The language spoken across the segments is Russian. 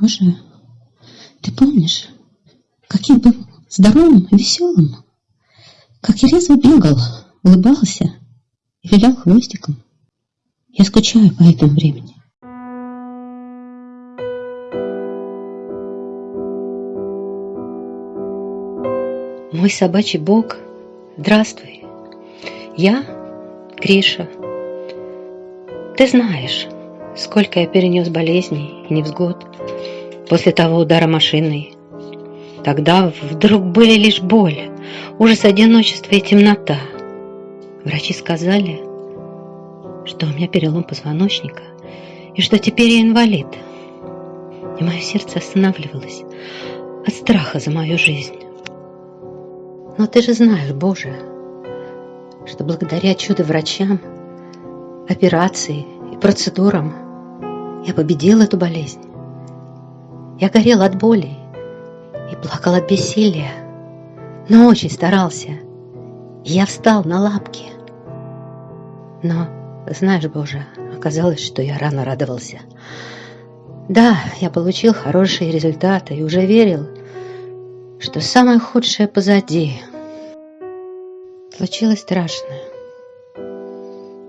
Боже, ты помнишь, каким был здоровым и веселым? Как я резво бегал, улыбался и вилял хвостиком. Я скучаю по этому времени. Мой собачий бог, здравствуй. Я Гриша. Ты знаешь, сколько я перенес болезней и невзгод после того удара машиной. Тогда вдруг были лишь боль, ужас одиночества и темнота. Врачи сказали, что у меня перелом позвоночника и что теперь я инвалид. И мое сердце останавливалось от страха за мою жизнь. Но ты же знаешь, Боже, что благодаря чудо-врачам, операции и процедурам я победил эту болезнь. Я горел от боли и плакал от бессилия, но очень старался. Я встал на лапки. Но, знаешь, Боже, оказалось, что я рано радовался. Да, я получил хорошие результаты и уже верил, что самое худшее позади. Случилось страшное.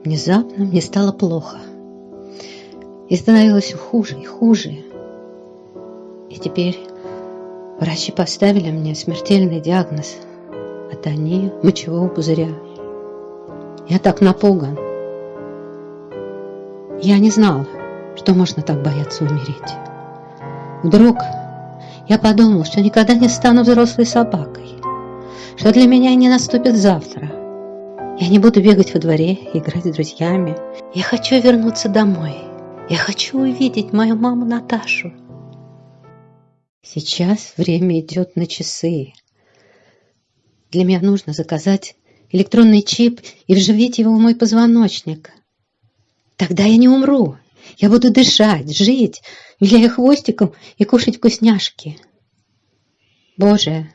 Внезапно мне стало плохо. И становилось хуже и хуже. И теперь врачи поставили мне смертельный диагноз – атония мочевого пузыря. Я так напуган. Я не знал, что можно так бояться умереть. Вдруг я подумал, что никогда не стану взрослой собакой, что для меня не наступит завтра. Я не буду бегать во дворе, играть с друзьями. Я хочу вернуться домой. Я хочу увидеть мою маму Наташу. Сейчас время идет на часы. Для меня нужно заказать электронный чип и вживить его в мой позвоночник. Тогда я не умру. Я буду дышать, жить, виляя хвостиком и кушать вкусняшки. Боже,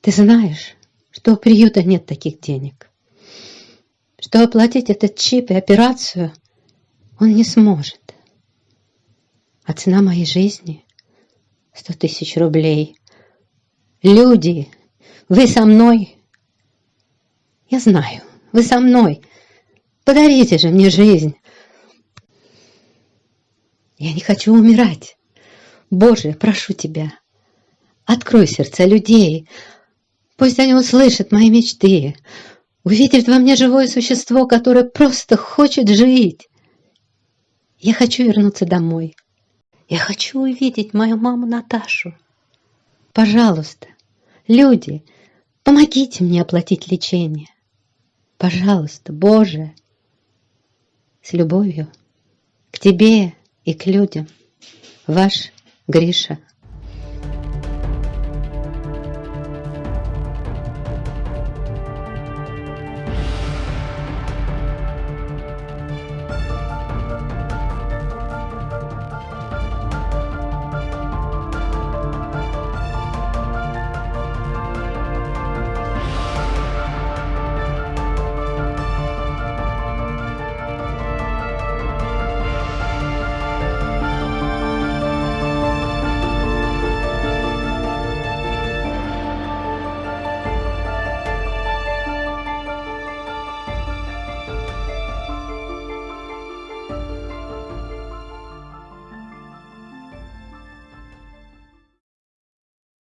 ты знаешь, что у приюта нет таких денег. Что оплатить этот чип и операцию он не сможет. А цена моей жизни Сто тысяч рублей. Люди, вы со мной? Я знаю, вы со мной. Подарите же мне жизнь. Я не хочу умирать. Боже, прошу тебя, открой сердца людей. Пусть они услышат мои мечты, увидят во мне живое существо, которое просто хочет жить. Я хочу вернуться домой. Я хочу увидеть мою маму Наташу. Пожалуйста, люди, помогите мне оплатить лечение. Пожалуйста, Боже, с любовью к тебе и к людям. Ваш Гриша.